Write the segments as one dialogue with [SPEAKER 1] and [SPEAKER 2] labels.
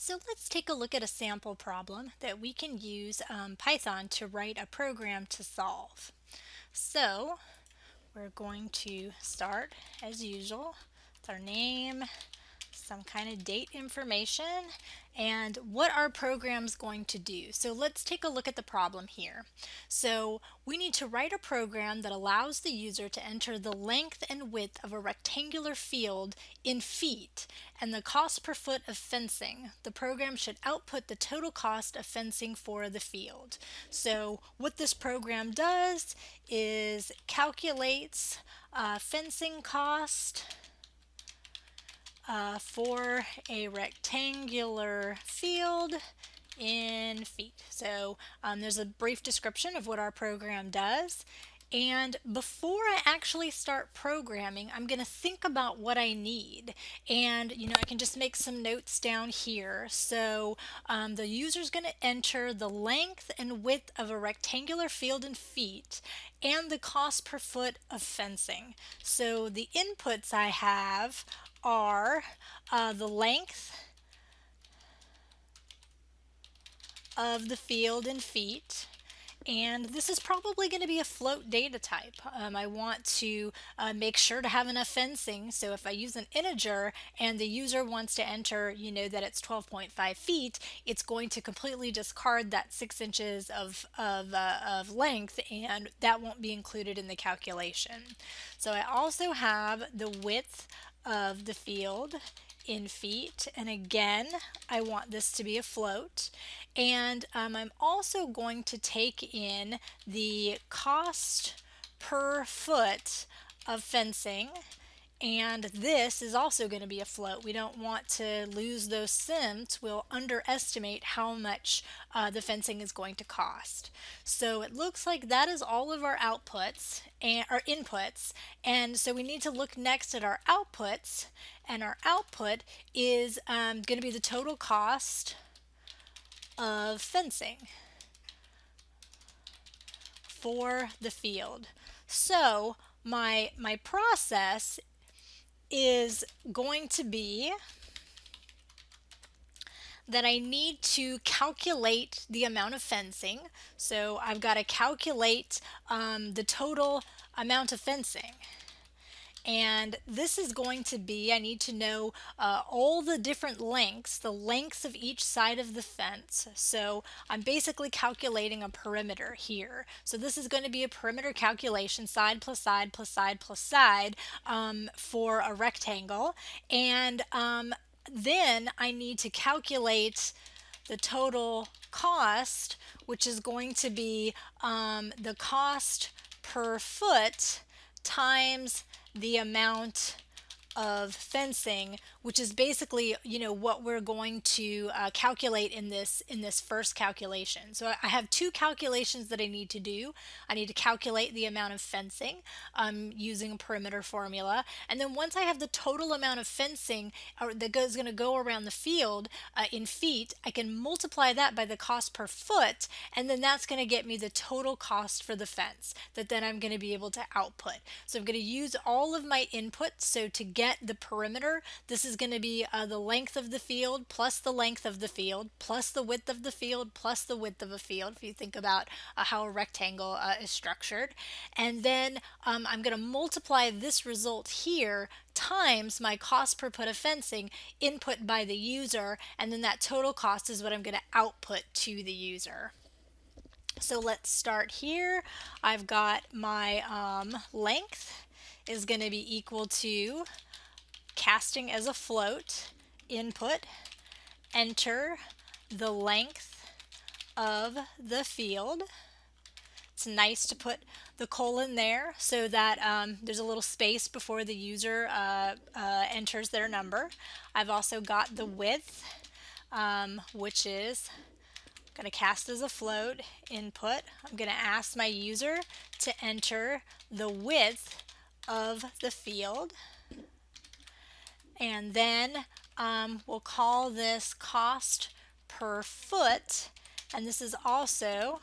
[SPEAKER 1] So let's take a look at a sample problem that we can use um, Python to write a program to solve. So we're going to start as usual with our name, some kind of date information and what our program's going to do. So let's take a look at the problem here. So we need to write a program that allows the user to enter the length and width of a rectangular field in feet and the cost per foot of fencing. The program should output the total cost of fencing for the field. So what this program does is calculates uh, fencing cost uh, for a rectangular field in feet. So um, there's a brief description of what our program does. And before I actually start programming, I'm going to think about what I need. And, you know, I can just make some notes down here. So um, the user is going to enter the length and width of a rectangular field in feet and the cost per foot of fencing. So the inputs I have are uh, the length of the field in feet and this is probably going to be a float data type. Um, I want to uh, make sure to have enough fencing so if I use an integer and the user wants to enter you know that it's 12.5 feet it's going to completely discard that 6 inches of, of, uh, of length and that won't be included in the calculation. So I also have the width of the field in feet. And again I want this to be a float. And um, I'm also going to take in the cost per foot of fencing and this is also going to be a float. We don't want to lose those cents. We'll underestimate how much uh, the fencing is going to cost. So it looks like that is all of our outputs and our inputs. And so we need to look next at our outputs. And our output is um, going to be the total cost of fencing for the field. So my, my process is going to be that I need to calculate the amount of fencing. So I've got to calculate um, the total amount of fencing and this is going to be, I need to know uh, all the different lengths, the lengths of each side of the fence. So I'm basically calculating a perimeter here. So this is going to be a perimeter calculation, side plus side plus side plus side um, for a rectangle. And um, then I need to calculate the total cost, which is going to be um, the cost per foot times the amount of fencing, which is basically, you know, what we're going to uh, calculate in this in this first calculation. So I have two calculations that I need to do. I need to calculate the amount of fencing um, using a perimeter formula, and then once I have the total amount of fencing that is going to go around the field uh, in feet, I can multiply that by the cost per foot, and then that's going to get me the total cost for the fence that then I'm going to be able to output. So I'm going to use all of my inputs. So to get the perimeter, this is going to be uh, the length of the field plus the length of the field plus the width of the field plus the width of a field if you think about uh, how a rectangle uh, is structured. And then um, I'm going to multiply this result here times my cost per foot of fencing input by the user and then that total cost is what I'm going to output to the user. So let's start here. I've got my um, length is going to be equal to casting as a float, input, enter the length of the field. It's nice to put the colon there so that um, there's a little space before the user uh, uh, enters their number. I've also got the width, um, which is going to cast as a float input. I'm going to ask my user to enter the width of the field and then um, we'll call this cost per foot and this is also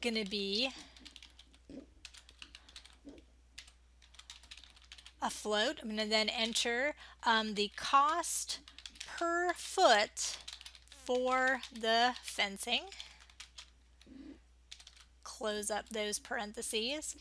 [SPEAKER 1] going to be a float. I'm going to then enter um, the cost per foot for the fencing. Close up those parentheses.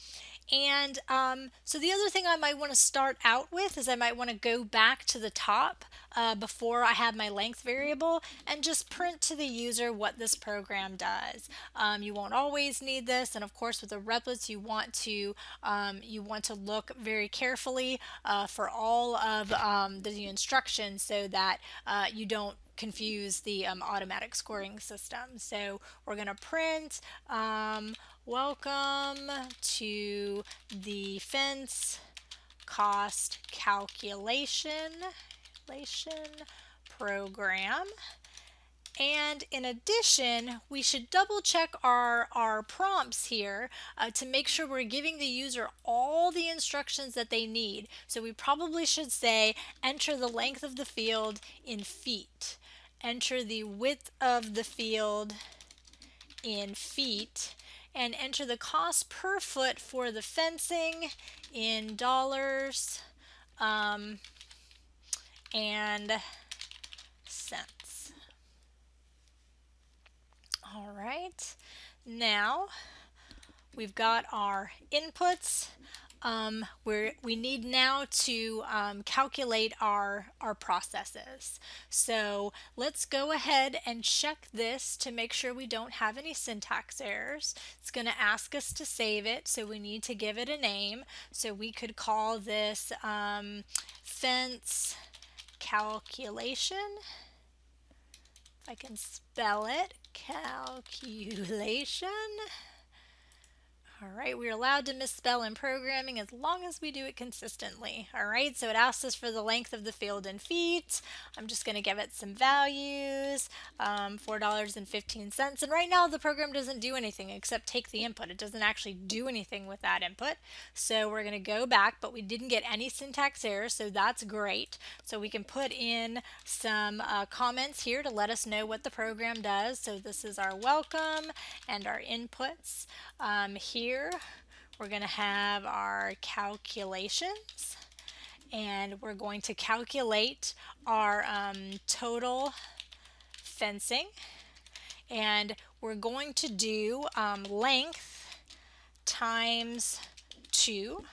[SPEAKER 1] And um, so the other thing I might want to start out with is I might want to go back to the top uh, before I have my length variable and just print to the user what this program does. Um, you won't always need this and of course with the Replits you want to um, you want to look very carefully uh, for all of um, the instructions so that uh, you don't confuse the um, automatic scoring system. So we're going to print um, welcome to the fence cost calculation program. And in addition, we should double check our, our prompts here uh, to make sure we're giving the user all the instructions that they need. So we probably should say, enter the length of the field in feet enter the width of the field in feet and enter the cost per foot for the fencing in dollars um, and cents. All right, now we've got our inputs um, where we need now to um, calculate our, our processes. So let's go ahead and check this to make sure we don't have any syntax errors. It's going to ask us to save it, so we need to give it a name. So we could call this um, fence calculation. If I can spell it, calculation. All right, we're allowed to misspell in programming as long as we do it consistently. All right, so it asks us for the length of the field in feet. I'm just going to give it some values, um, $4.15. And right now the program doesn't do anything except take the input. It doesn't actually do anything with that input. So we're going to go back, but we didn't get any syntax errors, so that's great. So we can put in some uh, comments here to let us know what the program does. So this is our welcome and our inputs. Um, here we're going to have our calculations and we're going to calculate our um, total fencing and we're going to do um, length times 2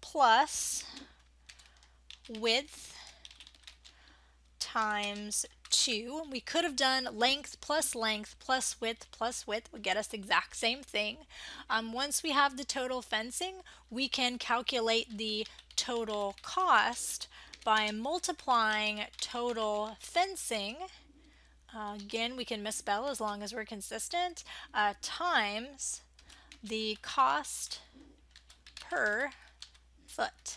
[SPEAKER 1] plus width times 2. We could have done length plus length plus width plus width would get us the exact same thing. Um, once we have the total fencing, we can calculate the total cost by multiplying total fencing uh, again, we can misspell as long as we're consistent, uh, times the cost per foot.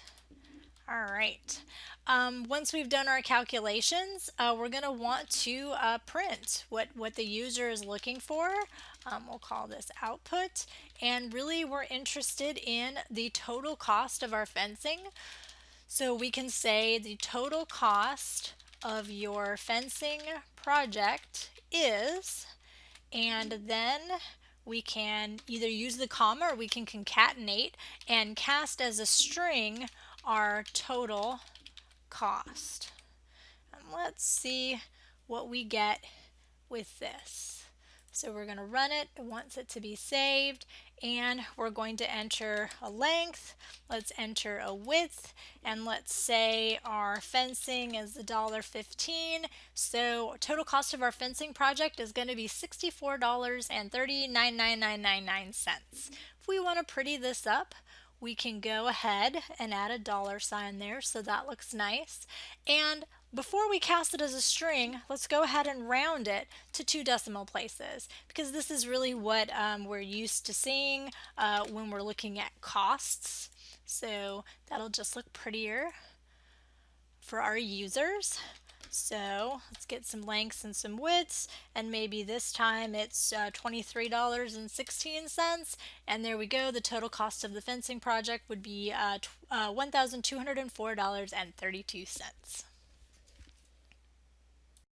[SPEAKER 1] All right. Um, once we've done our calculations, uh, we're going to want to uh, print what, what the user is looking for. Um, we'll call this output. And really we're interested in the total cost of our fencing. So we can say the total cost of your fencing project is, and then we can either use the comma or we can concatenate and cast as a string our total cost. And let's see what we get with this. So we're going to run it. It wants it to be saved and we're going to enter a length. Let's enter a width and let's say our fencing is $1.15. So total cost of our fencing project is going to be $64.399999. If we want to pretty this up, we can go ahead and add a dollar sign there so that looks nice. And before we cast it as a string, let's go ahead and round it to two decimal places because this is really what um, we're used to seeing uh, when we're looking at costs. So that'll just look prettier for our users. So let's get some lengths and some widths and maybe this time it's uh, $23.16 and there we go the total cost of the fencing project would be uh, uh, $1,204.32.